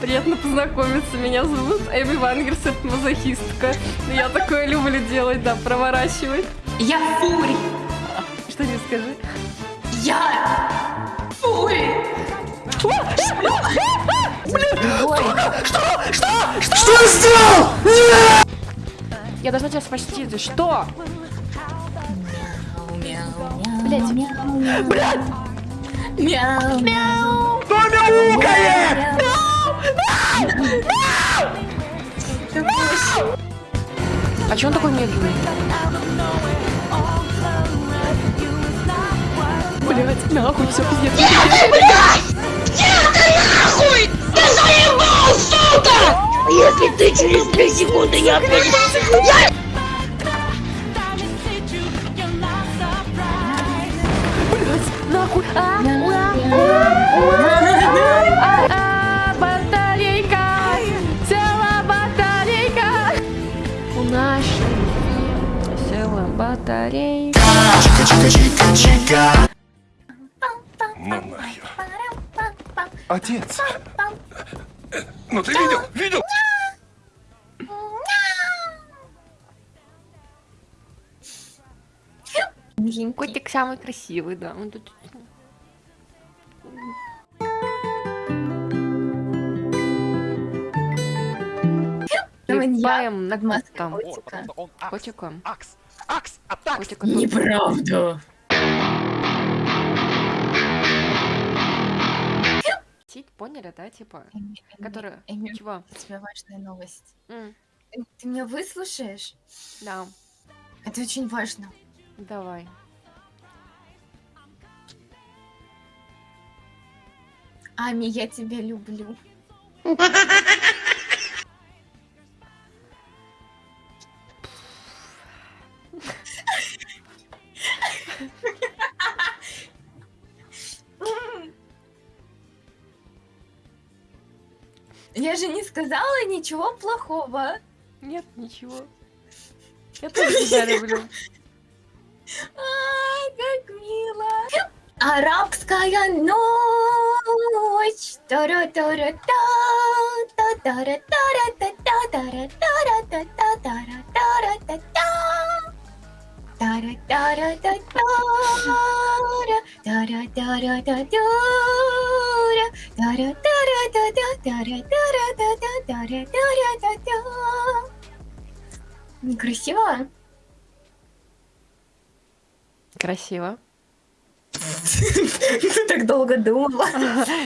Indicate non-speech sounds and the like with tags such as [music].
Приятно познакомиться. Меня зовут Эми Вангерс, это мазохистка. Я такое люблю делать, да, проворачивать. Я фури. Что не скажи? Я фури. Что я сделал? Я должна тебя спасти. Ты что? Блять. Блядь! Мяу. Мяу. Кто мяукает? А че он такой медленный? Блять, нахуй, все пиздец. Нет, блядь! Нет, ты нахуй! Ты заебал, сука! Если ты через две секунды не опять... Я... Блять, нахуй, а? У нашей села батарейка. Чика-чика-чика-чика. Ну нахер. Отец. Ну ты видел? Видел? Котик самый красивый, да. Он тут... Ебаем на Маска там. котика. Котика. Акс. Акс. Атак. Котика тут. Неправда. Сеть, поняли, да, типа? Эми, Которая... Эми, Чего? у тебя важная новость. Ты меня выслушаешь? Да, Это очень важно. давай. Ами, я тебя люблю. [laughs] Я же не сказала ничего плохого. Нет, ничего. Я тоже тебя люблю. [laughs] Ай, как мило. Арабская ночь. тара тара та тара тара та тара тара та тара тара та та тара тара та тара тара тара та тара тара Некрасиво? Красиво. Ты так долго думала.